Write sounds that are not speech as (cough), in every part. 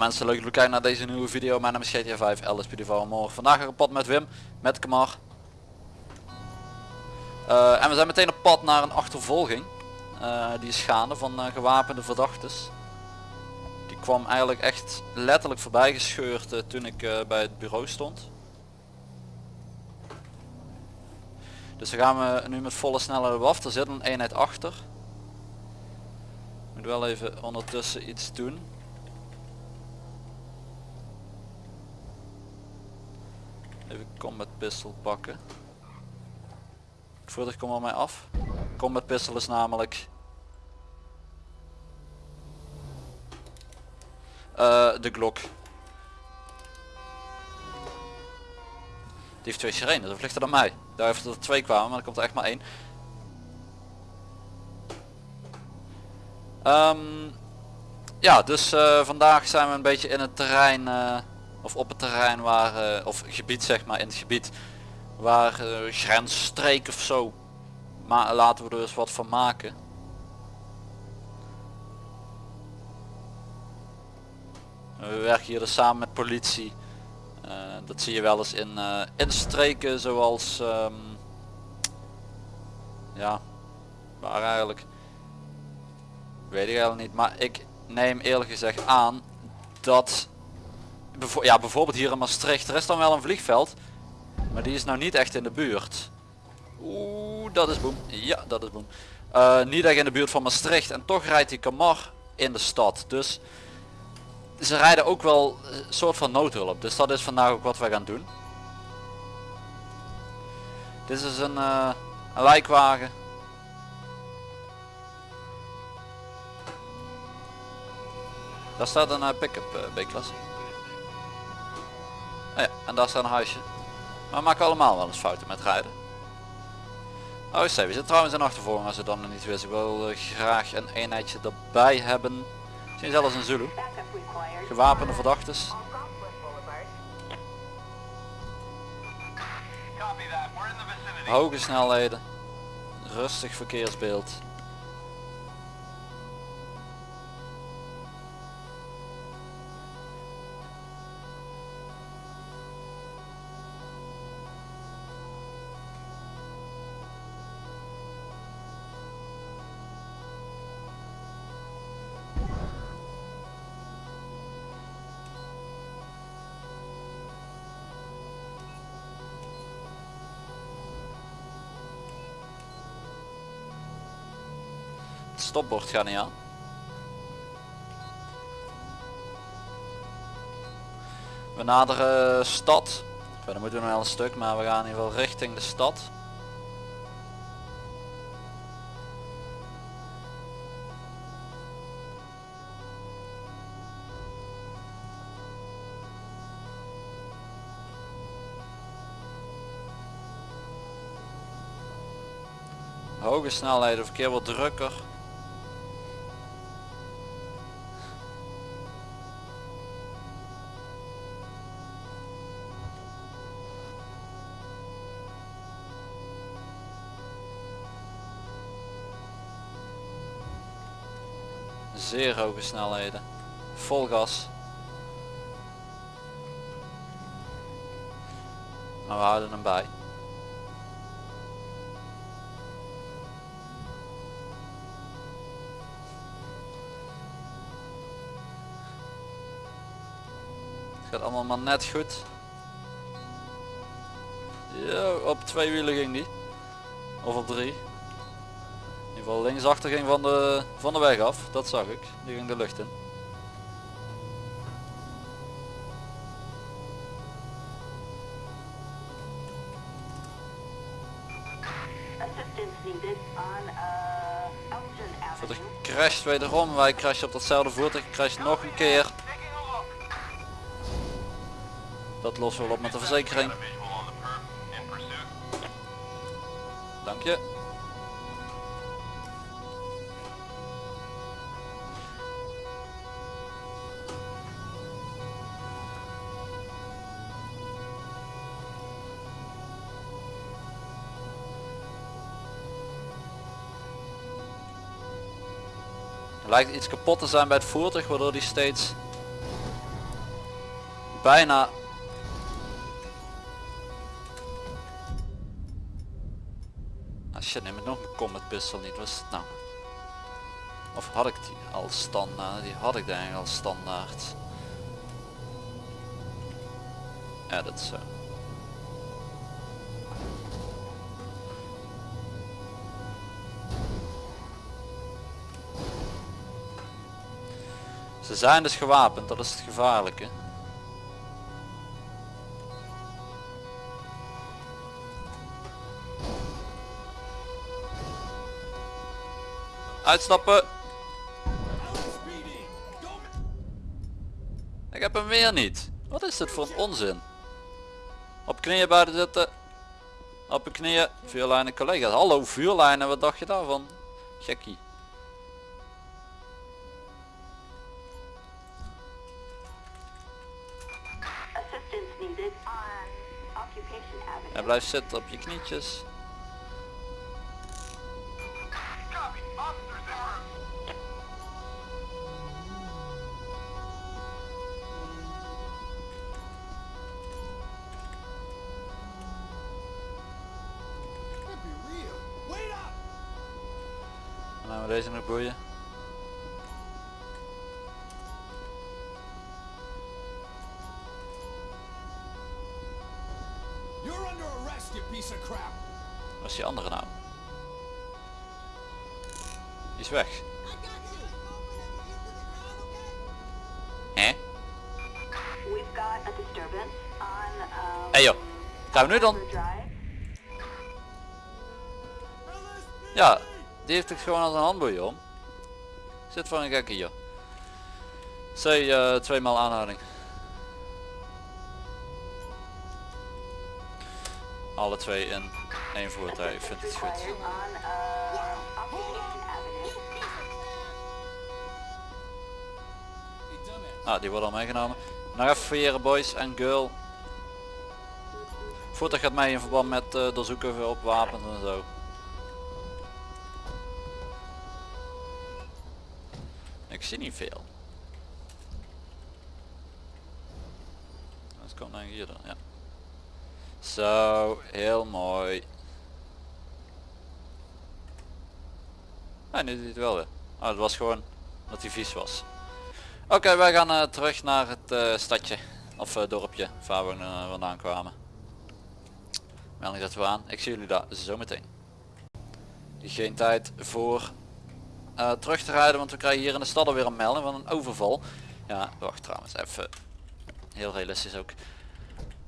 Mensen, leuk jullie kijken naar deze nieuwe video. Mijn naam is GTA 5, LSPD van morgen. Vandaag een pad met Wim, met Kamar. Eh, en we zijn meteen op pad naar een achtervolging. Eh, die is gaande van eh, gewapende verdachtes. Die kwam eigenlijk echt letterlijk voorbij gescheurd toen ik bij het bureau stond. Dus dan gaan we nu met volle snelheid op af. Er zit een eenheid achter. Ik moet wel even ondertussen iets doen. Even combat pistol pakken. Voertuig kom op mij af. Combat pistol is namelijk eh, de Glock. Die heeft twee sirenes, dat ligt er dan mij. Daar heeft er twee kwamen, maar er komt er echt maar één. Ehm, ja, dus eh, vandaag zijn we een beetje in het terrein, eh, of op het terrein waar, eh, of gebied zeg maar, in het gebied waar uh, grensstreek of zo. Maar laten we er eens wat van maken. We werken hier dus samen met politie. Dat zie je wel eens in, in streken zoals um, ja waar eigenlijk weet ik eigenlijk niet maar ik neem eerlijk gezegd aan dat ja, bijvoorbeeld hier in Maastricht er is dan wel een vliegveld maar die is nou niet echt in de buurt Oeh, dat is boem ja dat is boem uh, niet echt in de buurt van Maastricht en toch rijdt die Kamar in de stad dus ze rijden ook wel een soort van noodhulp. Dus dat is vandaag ook wat we gaan doen. Dit is een, uh, een lijkwagen. Daar staat een uh, pick-up B-klasse. Ja, en daar staat een huisje. Maar we maken allemaal wel eens fouten met rijden. Oh, we zitten trouwens in achtervolging als ze dan nog niet wist. Ik wil graag een eenheidje erbij hebben. Misschien zelfs een Zulu. Gewapende verdachtes. Hoge snelheden. Rustig verkeersbeeld. Stopbord gaat niet aan. We naderen stad. Verder moeten we nog wel een stuk, maar we gaan in ieder geval richting de stad. Hoge snelheden, verkeer wordt drukker. Zeer hoge snelheden. Vol gas. Maar we houden hem bij. Het gaat allemaal maar net goed. Ja, op twee wielen ging die. Of op drie linksachter ging van de, van de weg af, dat zag ik. Die ging de lucht in. Voertuig crasht wederom, wij crashen op datzelfde voertuig, crasht nog een keer. Dat lossen we op met de verzekering. Dank je. Lijkt iets kapot te zijn bij het voertuig waardoor die steeds bijna... Ah shit, neem ik nog een combat pistol niet. Het nou? Of had ik die al standaard? Die had ik denk ik al standaard. Ja, dat zo. Ze zijn dus gewapend, dat is het gevaarlijke. Uitstappen. Ik heb hem weer niet. Wat is dit voor een onzin? Op knieën buiten zitten. Op je knieën. Vuurlijnen collega's. Hallo vuurlijnen, wat dacht je daarvan? Gekkie. Blijf zitten op je knietjes. We deze nog boeien. Is die andere nou? Die is weg. On um, Hey joh. Gaan we nu dan? Ja, die heeft het gewoon als een handboeien om. Zit voor een gekke hier. C, uh, tweemaal aanhouding. Alle twee in één voertuig, ik vind het goed. Ah, die wordt al meegenomen. Nog even fouilleren boys en girl. Voertuig gaat mee in verband met uh, doorzoeken op wapens en zo. Ik zie niet veel. Dat komt dan hier dan, ja. Zo, heel mooi. Ja, nu doet hij het wel weer. Oh, het was gewoon dat hij vies was. Oké, wij gaan eh, terug naar het eh, stadje. Of eh, dorpje waar we vandaan kwamen. Melding zetten we aan. Ik zie jullie daar zo meteen. Geen tijd voor terug te rijden, want we krijgen hier in de stad alweer een melding van een overval. Ja, wacht trouwens, even heel realistisch ook.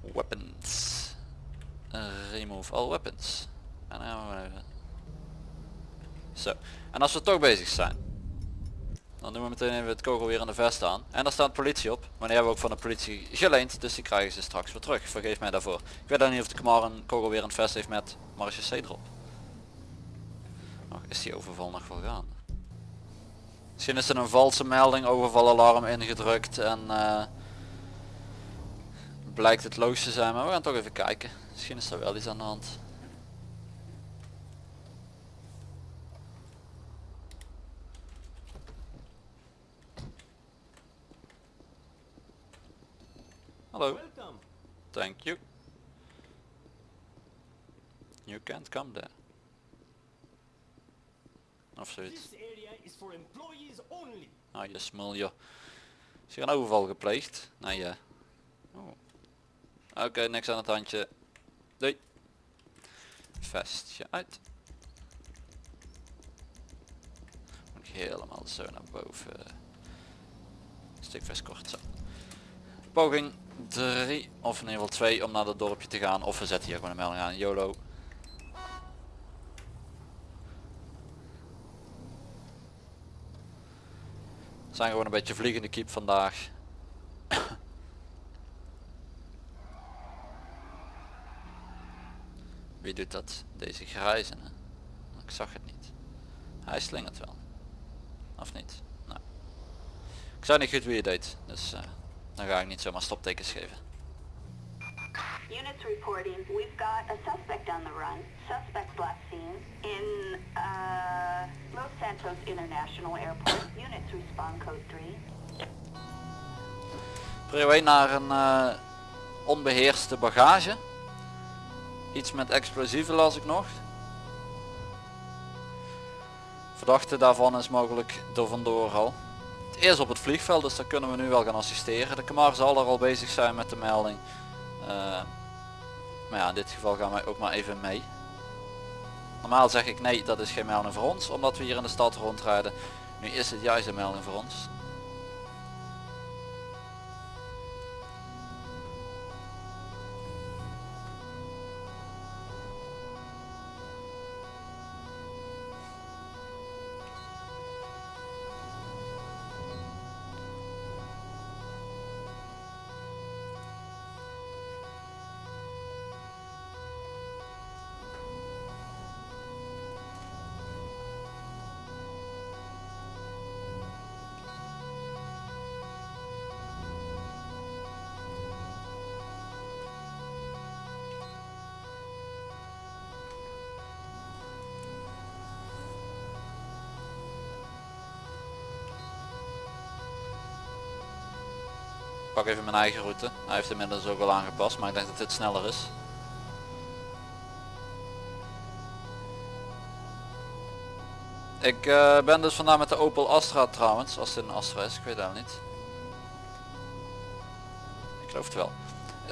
Weapons. Remove all weapons. En dan gaan. Zo. En als we toch bezig zijn, dan doen we meteen even het kogelweer in de vest aan. En daar staat politie op. Maar die hebben we ook van de politie geleend. Dus die krijgen ze straks weer terug. Vergeef mij daarvoor. Ik weet dan niet of de Kamar een kogelweer in het vest heeft met marge C erop. Is die overval nog wel gaande. Misschien is er een valse melding, overvalalarm ingedrukt en eh, blijkt het logisch te zijn. Maar we gaan toch even kijken. Misschien is er wel iets aan de hand. Hallo. Welcome. Thank you. You can't come there. Of zoiets. This area is for employees only. Ah, je smul joh. Is hier een overval gepleegd? Nee, ja. Oh. Oké, niks aan het handje. Doei. Vestje uit. Moet ik helemaal zo naar boven. Stikvest kort zo. Poging 3 of in ieder geval 2 om naar het dorpje te gaan. Of we zetten hier gewoon een melding aan. YOLO. We zijn gewoon een beetje vliegende kiep vandaag. Wie doet dat? Deze grijzen. hè? Ik zag het niet. Hij slingert wel. Of niet? Nou. Ik zou niet goed wie je deed. Dus eh, dan ga ik niet zomaar stoptekens geven. Units reporting, we've got a suspect on the run. Suspect last seen in uh, Los Santos International Airport. (coughs) Units respond code 3. Prio 1 naar een eh, onbeheerste bagage. Iets met explosieven las ik nog. Verdachte daarvan is mogelijk door vandoor al. Het is op het vliegveld, dus daar kunnen we nu wel gaan assisteren. De Kamar zal er al bezig zijn met de melding. Eh, maar ja, in dit geval gaan wij ook maar even mee. Normaal zeg ik nee, dat is geen melding voor ons, omdat we hier in de stad rondrijden. Nu is het juist een melding voor ons. Pak even mijn eigen route. Hij heeft inmiddels ook al aangepast, maar ik denk dat dit sneller is. Ik eh, ben dus vandaag met de Opel Astra trouwens, als dit een Astra is, ik weet het niet. Ik geloof het wel.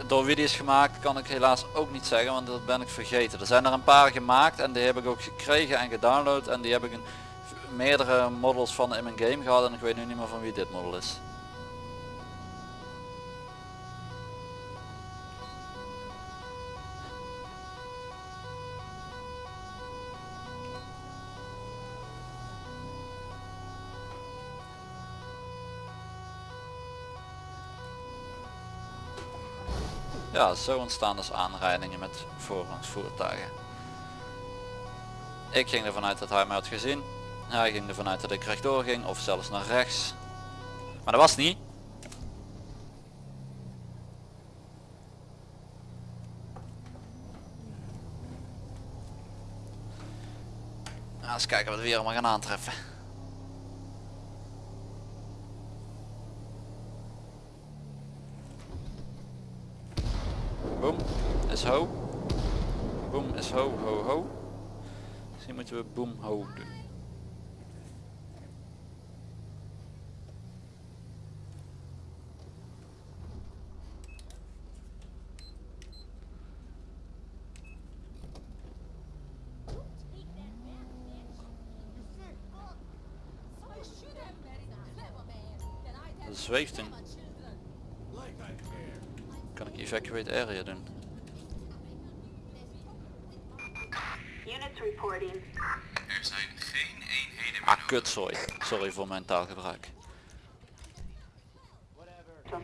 Door wie die is gemaakt kan ik helaas ook niet zeggen, want dat ben ik vergeten. Er zijn er een paar gemaakt en die heb ik ook gekregen en gedownload en die heb ik in meerdere models van in mijn game gehad en ik weet nu niet meer van wie dit model is. Ja, zo ontstaan dus aanrijdingen met voorrangsvoertuigen. Ik ging ervan uit dat hij mij had gezien. Hij ging ervan uit dat ik rechtdoor ging of zelfs naar rechts. Maar dat was niet. Nou, eens kijken wat we hier allemaal gaan aantreffen. Boom ho. Boom is ho, ho. Misschien moeten we boom ho doen. Zweeft een. Evacuate area doen? Units reporting. Er zijn geen eenheden meer Ah, kutzooi. Sorry voor mijn taalgebruik.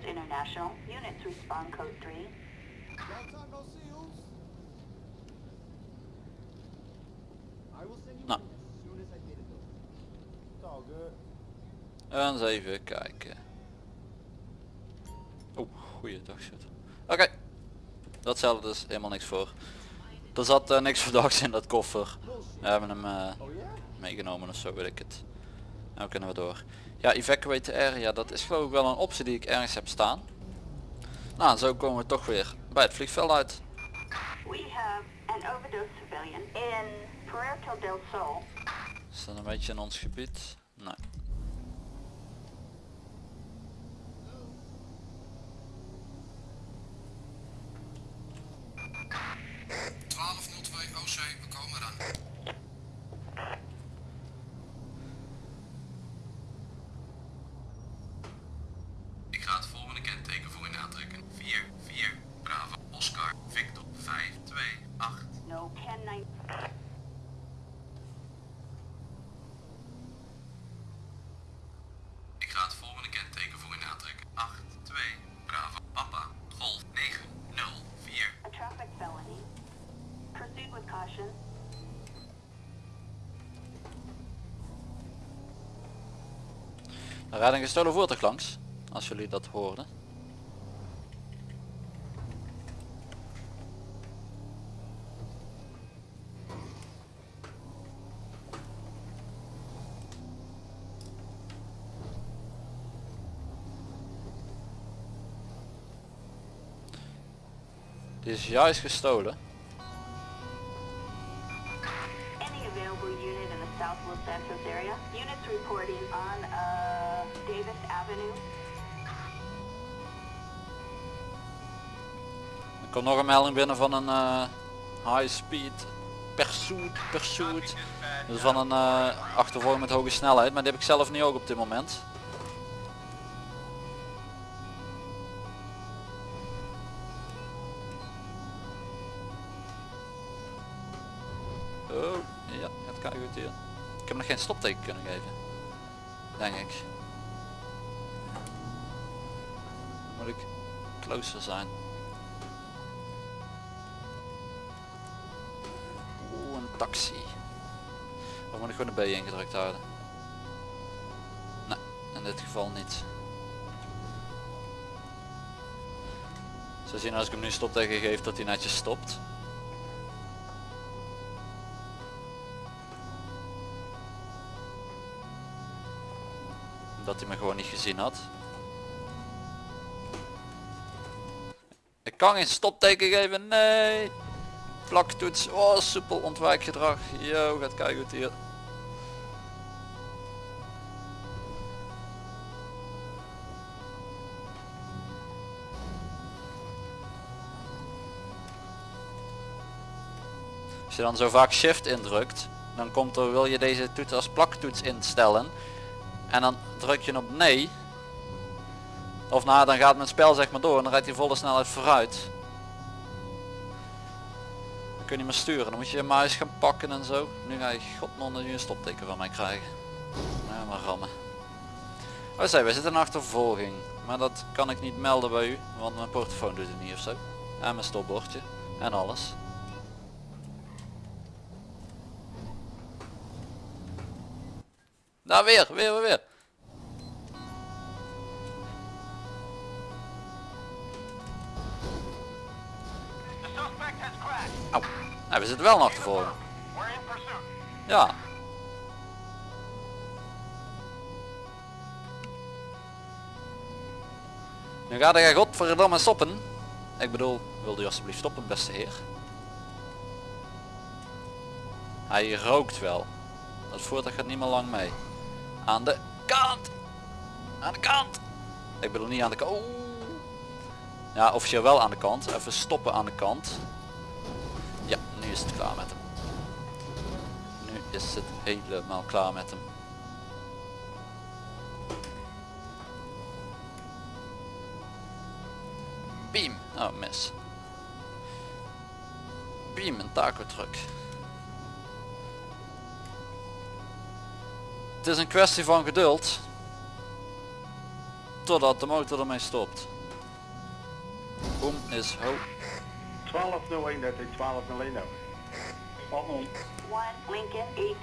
International. Units respond code 3. Downtown no seals. I will send you Nou. En eens even kijken. Oeh, goeiedag shit. Oké. Dat stelde dus helemaal niks voor. Er zat eh, niks (laughs) verdachts in dat koffer. We hebben hem eh, meegenomen of zo weet ik het. Nou kunnen we door. Ja, evacuate the area, dat is geloof ik wel een optie die ik ergens heb staan. Nou, zo komen we toch weer bij het vliegveld uit. We have an overdose civilian in Puerto del Sol. Is dat een beetje in ons gebied? Nee. Er rijdt een gestolen voertuig langs. Als jullie dat hoorden. Die is juist gestolen. Any available unit in the South Los Santos area? Units reporting komt nog een melding binnen van een eh, high speed pursuit, pursuit. Dus van een eh achtervolging met hoge snelheid, maar die heb ik zelf niet ook op dit moment. Oh, ja, het kan goed hier. Ik heb nog geen stopteken kunnen geven. Denk ik. Moet ik closer zijn. Gewoon de B ingedrukt houden? Nee, in dit geval niet. Zo zien als ik hem nu stopteken geef dat hij netjes stopt. Dat hij me gewoon niet gezien had. Ik kan geen stopteken geven, nee. Plaktoets, oh soepel ontwijkgedrag. Yo, gaat kijken hier. Je dan zo vaak shift indrukt, dan komt er, wil je deze toets als plaktoets instellen. En dan druk je op nee. Of nou, dan gaat mijn spel zeg maar door en dan rijdt hij volle snelheid vooruit. Dan kun je meer sturen, dan moet je je muis gaan pakken en zo. Nu ga je godnon nu een stopteken van mij krijgen. Ja, maar rammen. Oh zei, we zitten in achtervolging. Maar dat kan ik niet melden bij u, want mijn portofoon doet het niet ofzo. En mijn stopbordje. En alles. Daar weer, weer, weer, weer. Crashed. Au. Nou, we zitten wel. We're in pursuit. Ja. Nu gaat hij godverdomme stoppen. Ik bedoel, wil u alsjeblieft stoppen beste heer? Hij rookt wel. Dat voertuig gaat niet meer lang mee. Aan de kant! Aan de kant! Ik bedoel niet aan de kant. Oeh. Ja, officieel wel aan de kant. Even stoppen aan de kant. Ja, nu is het klaar met hem. Nu is het helemaal klaar met hem. Beam. Oh, mis. Beam, een taco truck. Het is een kwestie van geduld. Totdat de motor ermee stopt. Boom is ho. 1201, dat is 1201 nou. Spot on. 1 Lincoln 18.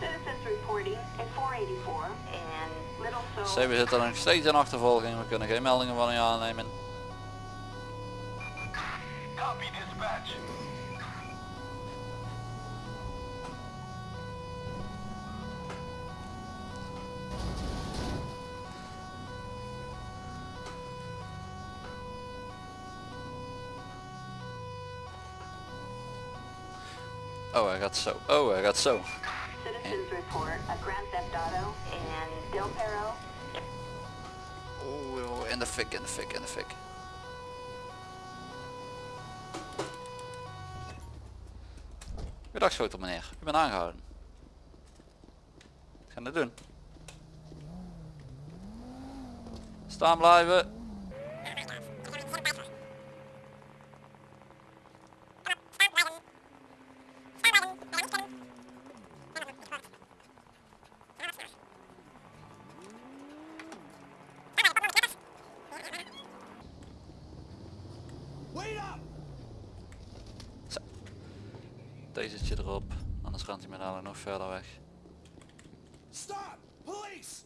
Citizens reporting at 484 and Little Soul. We zitten nog steeds in achtervolging. We kunnen geen meldingen van u aannemen. Oh, hij gaat zo. Oh, hij gaat zo. Citizens report a Grand Theft Auto and Del Perro. Oeh, in de fik, in de fik, in de fik. Goedendag schotel meneer, ik ben aangehouden. Wat gaan we doen? Staan blijven. Wait up! Deze erop, dadelijk nog verder weg. Stop! Police!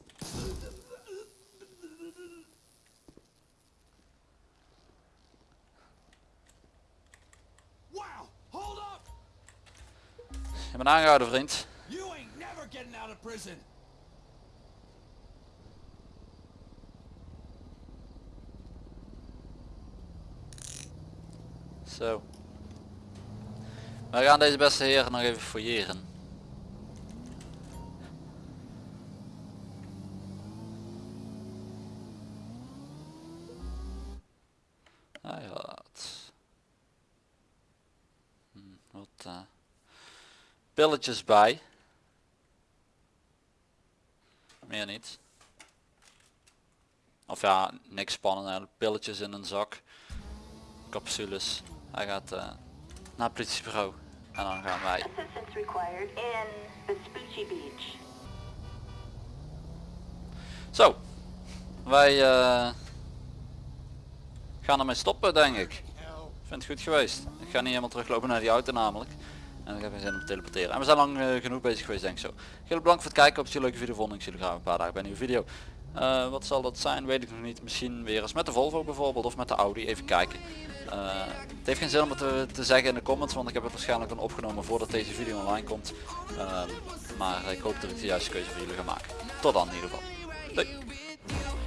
Wow! Hold up! Je bent aangehouden vriend. You ain't never getting out of prison! Zo. We gaan deze beste heren nog even fouilleren. Hij had hm, wat eh, pilletjes bij. Meer niet. Of ja, niks spannend eigenlijk. Pilletjes in een zak. Capsules. Hij gaat eh, naar het politiebureau. En dan gaan wij. Assistance required in Vespucci Beach. Zo. Wij eh, gaan ermee stoppen denk ik. Ik vind het goed geweest. Ik ga niet helemaal teruglopen naar die auto namelijk. En ik heb geen zin om te teleporteren. En we zijn lang eh, genoeg bezig geweest denk ik zo. Heel bedankt voor het kijken. Op een leuke video vonden. Ik zie jullie graag een paar dagen bij een nieuwe video. Eh, wat zal dat zijn? Weet ik nog niet. Misschien weer eens met de Volvo bijvoorbeeld of met de Audi. Even kijken. Eh, het heeft geen zin om het te, te zeggen in de comments, want ik heb het waarschijnlijk dan opgenomen voordat deze video online komt. Maar ik hoop dat ik de juiste keuze voor jullie ga maken. Tot dan in ieder geval. Doei.